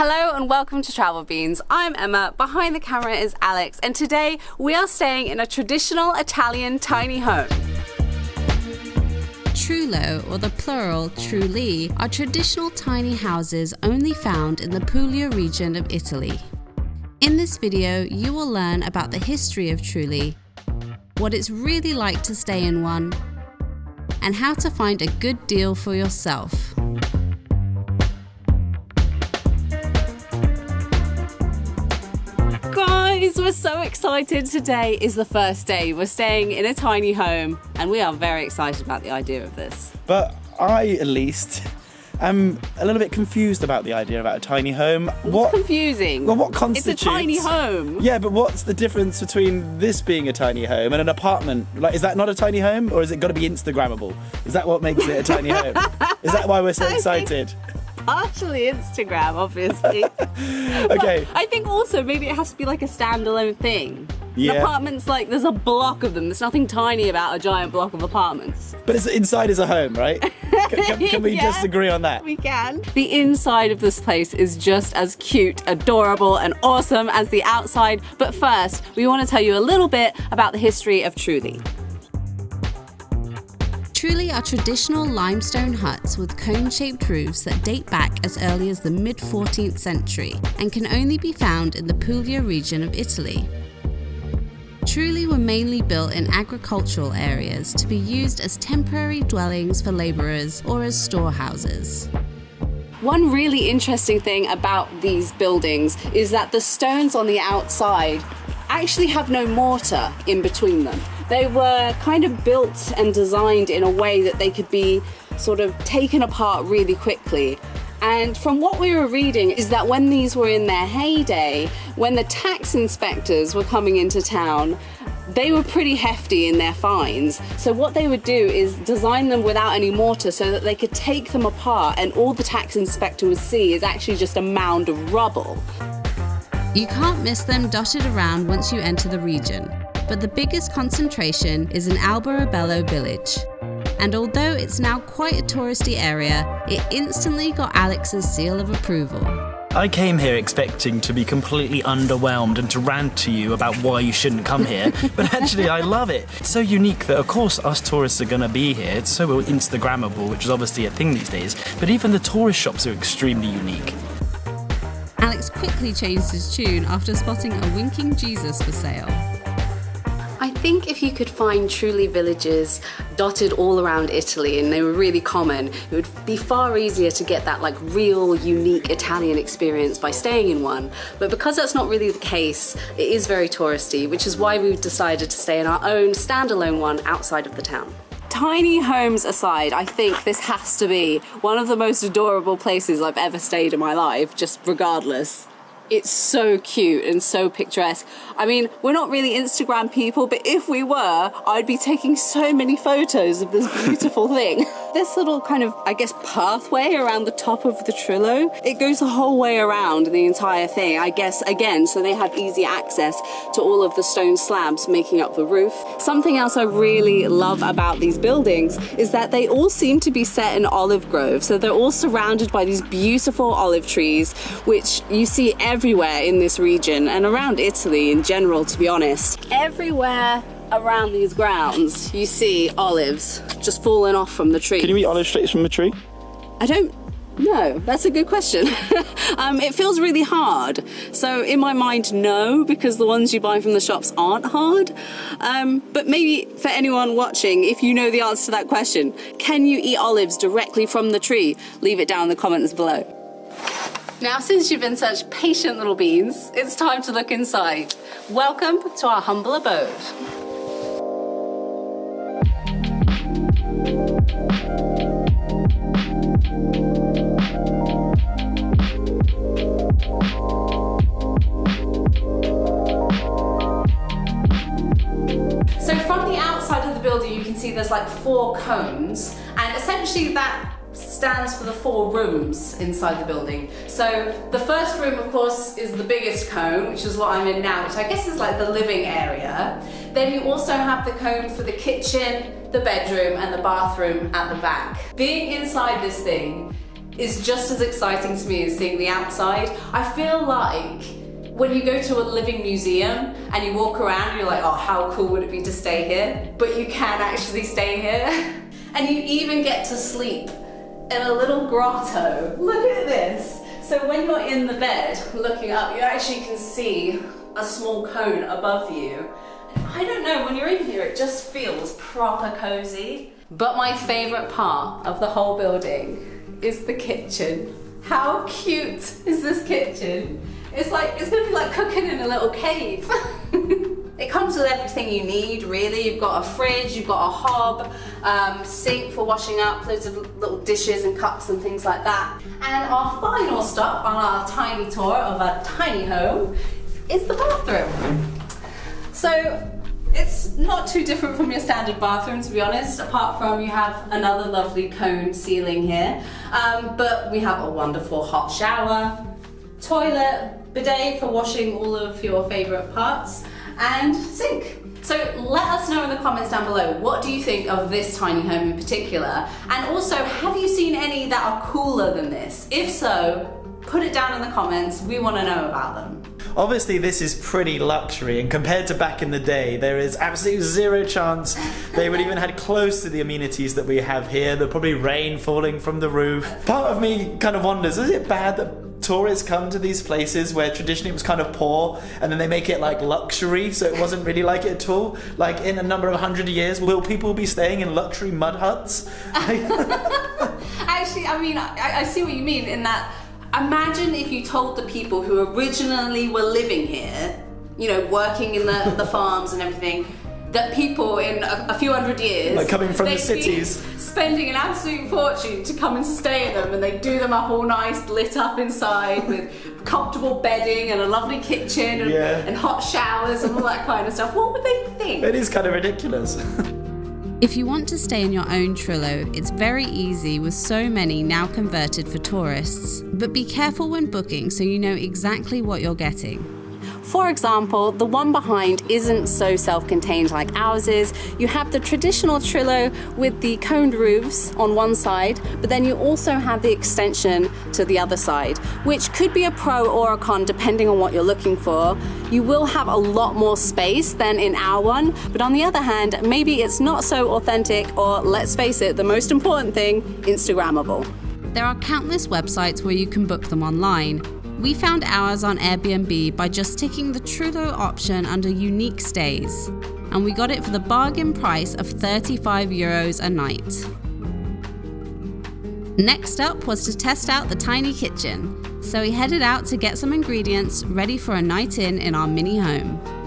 Hello and welcome to Travel Beans. I'm Emma, behind the camera is Alex, and today we are staying in a traditional Italian tiny home. Trullo, or the plural trulli, are traditional tiny houses only found in the Puglia region of Italy. In this video, you will learn about the history of trulli, what it's really like to stay in one, and how to find a good deal for yourself. Guys, we're so excited. Today is the first day. We're staying in a tiny home and we are very excited about the idea of this. But I, at least, am a little bit confused about the idea about a tiny home. It's what? confusing. Well, what constitutes? It's a tiny home. Yeah, but what's the difference between this being a tiny home and an apartment? Like, is that not a tiny home, or is it got to be Instagrammable? Is that what makes it a tiny home? Is that why we're so excited? Partially Instagram, obviously. Okay. But I think also maybe it has to be like a standalone thing. Yeah. apartment's like there's a block of them. There's nothing tiny about a giant block of apartments. But it's, inside is a home, right? Can, can- can we Yeah. just agree on that? We can. The inside of this place is just as cute, adorable, and awesome as the outside. But first, we want to tell you a little bit about the history of Trulli. Are traditional limestone huts with cone-shaped roofs that date back as early as the mid-14th century and can only be found in the Puglia region of Italy. Trulli were mainly built in agricultural areas to be used as temporary dwellings for labourers or as storehouses. One really interesting thing about these buildings is that the stones on the outside actually have no mortar in between them. They were kind of built and designed in a way that they could be sort of taken apart really quickly. And from what we were reading is that when these were in their heyday, when the tax inspectors were coming into town, they were pretty hefty in their fines. So what they would do is design them without any mortar so that they could take them apart and all the tax inspector would see is actually just a mound of rubble. You can't miss them dotted around once you enter the region, but the biggest concentration is in Alberobello village. And although it's now quite a touristy area, it instantly got Alex's seal of approval. I came here expecting to be completely underwhelmed and to rant to you about why you shouldn't come here, but actually I love it. It's so unique that of course us tourists are going to be here. It's so Instagrammable, which is obviously a thing these days, but even the tourist shops are extremely unique. Alex quickly changed his tune after spotting a winking Jesus for sale. I think if you could find trulli villages dotted all around Italy and they were really common, it would be far easier to get that like real unique Italian experience by staying in one. But because that's not really the case, it is very touristy, which is why we've decided to stay in our own standalone one outside of the town. Tiny homes aside, I think this has to be one of the most adorable places I've ever stayed in my life, just regardless. It's so cute and so picturesque. I mean, we're not really Instagram people, but if we were, I'd be taking so many photos of this beautiful thing. This little kind of, I guess, pathway around the top of the Trullo, it goes the whole way around the entire thing, I guess, again, so they have easy access to all of the stone slabs making up the roof. Something else I really love about these buildings is that they all seem to be set in olive groves. So they're all surrounded by these beautiful olive trees, which you see everywhere in this region and around Italy in general, to be honest. Everywhere around these grounds, you see olives just falling off from the tree. Can you eat olive straight from a tree? I don't know. That's a good question. um, it feels really hard. So in my mind, no, because the ones you buy from the shops aren't hard. Um, but maybe for anyone watching, if you know the answer to that question, can you eat olives directly from the tree? Leave it down in the comments below. Now, since you've been such patient little beans, it's time to look inside. Welcome to our humble abode. So from the outside of the building, you can see there's like four cones, and essentially that stands for the four rooms inside the building. So the first room, of course, is the biggest cone, which is what I'm in now, which I guess is like the living area. Then you also have the cone for the kitchen, the bedroom, and the bathroom at the back. Being inside this thing, is just as exciting to me as seeing the outside. I feel like when you go to a living museum and you walk around you're like, oh, how cool would it be to stay here? But you can actually stay here. and you even get to sleep in a little grotto. Look at this. So when you're in the bed looking up, you actually can see a small cone above you. I don't know, when you're in here, it just feels proper cozy. But my favorite part of the whole building is the kitchen. How cute is this kitchen? It's like, it's gonna be like cooking in a little cave. It comes with everything you need, really. You've got a fridge, you've got a hob, um, sink for washing up, loads of little dishes and cups and things like that. And our final stop on our tiny tour of a tiny home is the bathroom. So it's not too different from your standard bathroom, to be honest, apart from you have another lovely cone ceiling here. Um, but we have a wonderful hot shower, toilet, bidet for washing all of your favorite parts, and sink. So let us know in the comments down below, what do you think of this tiny home in particular? And also, have you seen any that are cooler than this? If so, put it down in the comments, we wanna know about them. Obviously, this is pretty luxury, and compared to back in the day, there is absolutely zero chance they would even had close to the amenities that we have here. There'll probably rain falling from the roof. Part of me kind of wonders, is it bad that tourists come to these places where traditionally it was kind of poor and then they make it like luxury so it wasn't really like it at all. Like in a number of hundred years will people be staying in luxury mud huts? Actually i mean I, I see what you mean in that imagine if you told the people who originally were living here you know working in the, the farms and everything that people in a, a few hundred years Like coming from the cities. spending an absolute fortune to come and stay in them and they do them up all nice lit up inside with comfortable bedding and a lovely kitchen and, Yeah. and hot showers and all that kind of stuff what would they think it is kind of ridiculous If you want to stay in your own Trullo, it's very easy with so many now converted for tourists. But be careful when booking so you know exactly what you're getting. For example, the one behind isn't so self-contained like ours is. You have the traditional Trullo with the coned roofs on one side, but then you also have the extension to the other side, which could be a pro or a con depending on what you're looking for. You will have a lot more space than in our one, but on the other hand, maybe it's not so authentic or let's face it, the most important thing, Instagrammable. There are countless websites where you can book them online. We found ours on Airbnb by just ticking the Trullo option under unique stays, and we got it for the bargain price of 35 euros a night. Next up was to test out the tiny kitchen, so we headed out to get some ingredients ready for a night in in our mini home.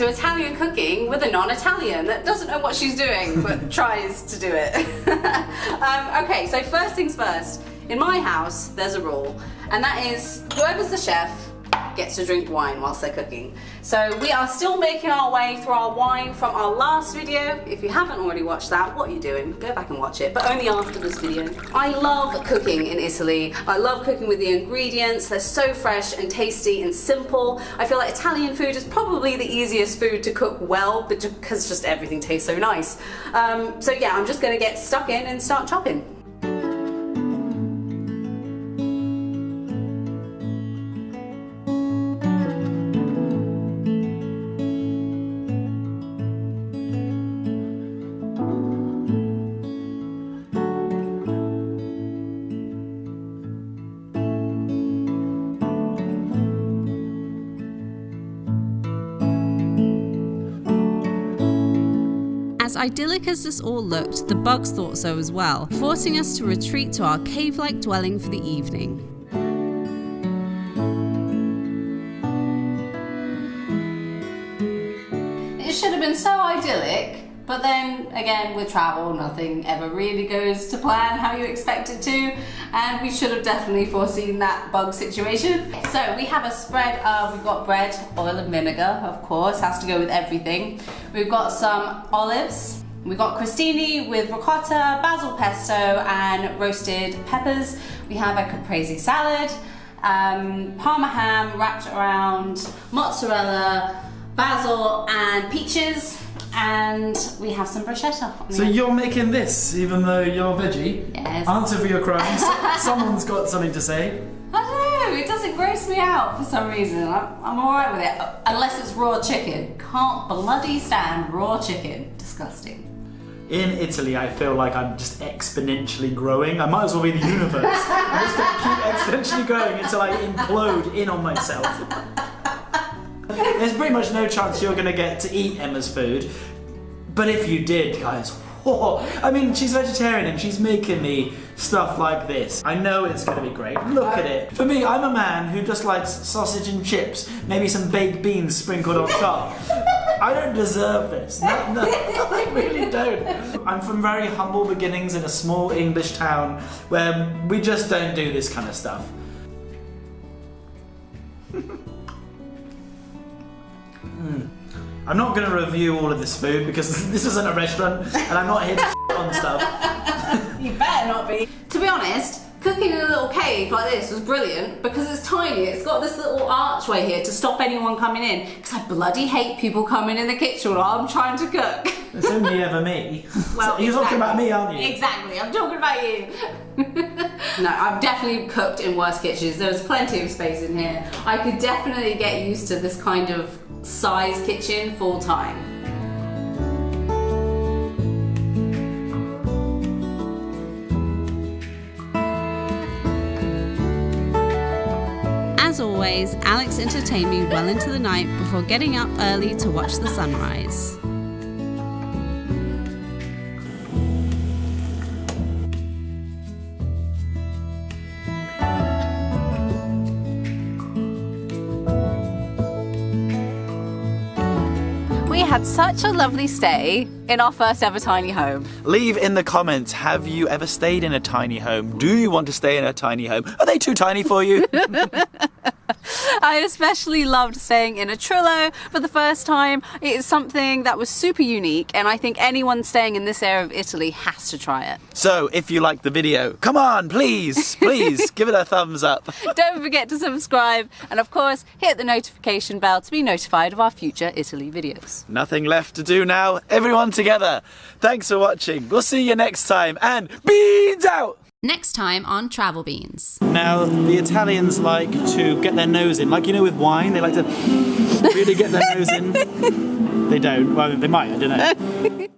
To Italian cooking with a non-Italian that doesn't know what she's doing but tries to do it. um, okay, so first things first. In my house, there's a rule, and that is whoever's the chef gets to drink wine whilst they're cooking. So we are still making our way through our wine from our last video. If you haven't already watched that, what are you doing? Go back and watch it, but only after this video. I love cooking in Italy. I love cooking with the ingredients. They're so fresh and tasty and simple. I feel like Italian food is probably the easiest food to cook well because just everything tastes so nice. Um, so yeah, I'm just gonna get stuck in and start chopping. As idyllic as this all looked, the bugs thought so as well, forcing us to retreat to our cave like dwelling for the evening. It should have been so idyllic, but then again, with travel, nothing ever really goes to plan how you expect it to, and we should have definitely foreseen that bug situation. So we have a spread of, we've got bread, oil and vinegar, of course, has to go with everything. We've got some olives, We've got crostini with ricotta, basil pesto, and roasted peppers. We have a caprese salad, um, parma ham wrapped around mozzarella, basil, and peaches. And we have some bruschetta. on So end. you're making this, even though you're veggie? Yes. Answer for your crimes. Someone's got something to say. I don't know, it doesn't gross me out for some reason. I'm, I'm alright with it, unless it's raw chicken. Can't bloody stand raw chicken. Disgusting. In Italy, I feel like I'm just exponentially growing. I might as well be the universe. I'm just gonna keep exponentially growing until I implode in on myself. There's pretty much no chance you're gonna get to eat Emma's food. But if you did, guys, whoa, I mean, she's vegetarian and she's making me stuff like this. I know it's gonna be great. Look at it. For me, I'm a man who just likes sausage and chips, maybe some baked beans sprinkled on top. I don't deserve this. No, no, I really don't. I'm from very humble beginnings in a small English town where we just don't do this kind of stuff. Hmm. I'm not going to review all of this food because this isn't a restaurant and I'm not here to on stuff. You better not be. To be honest, cooking in a little cave like this was brilliant because it's tiny. It's got this little archway here to stop anyone coming in. Because I bloody hate people coming in the kitchen while I'm trying to cook. It's only ever me. Well, So you're talking about me, aren't you? Exactly, I'm talking about you. no, I've definitely cooked in worse kitchens. There's plenty of space in here. I could definitely get used to this kind of size kitchen full time. As always, Alex entertained me well into the night before getting up early to watch the sunrise. We had such a lovely stay in our first ever tiny home. Leave in the comments, have you ever stayed in a tiny home? Do you want to stay in a tiny home? Are they too tiny for you? I especially loved staying in a Trullo for the first time. It is something that was super unique, and I think anyone staying in this area of Italy has to try it. so, if you liked the video, come on, please, please, give it a thumbs up. Don't forget to subscribe, and of course, hit the notification bell to be notified of our future Italy videos. Nothing left to do now. Everyone together. Thanks for watching. We'll see you next time. And beans out! Next time on Travel Beans. Now, the Italians like to get their nose in. Like, you know, with wine, they like to really get their nose in. They don't. Well, they might, I don't know.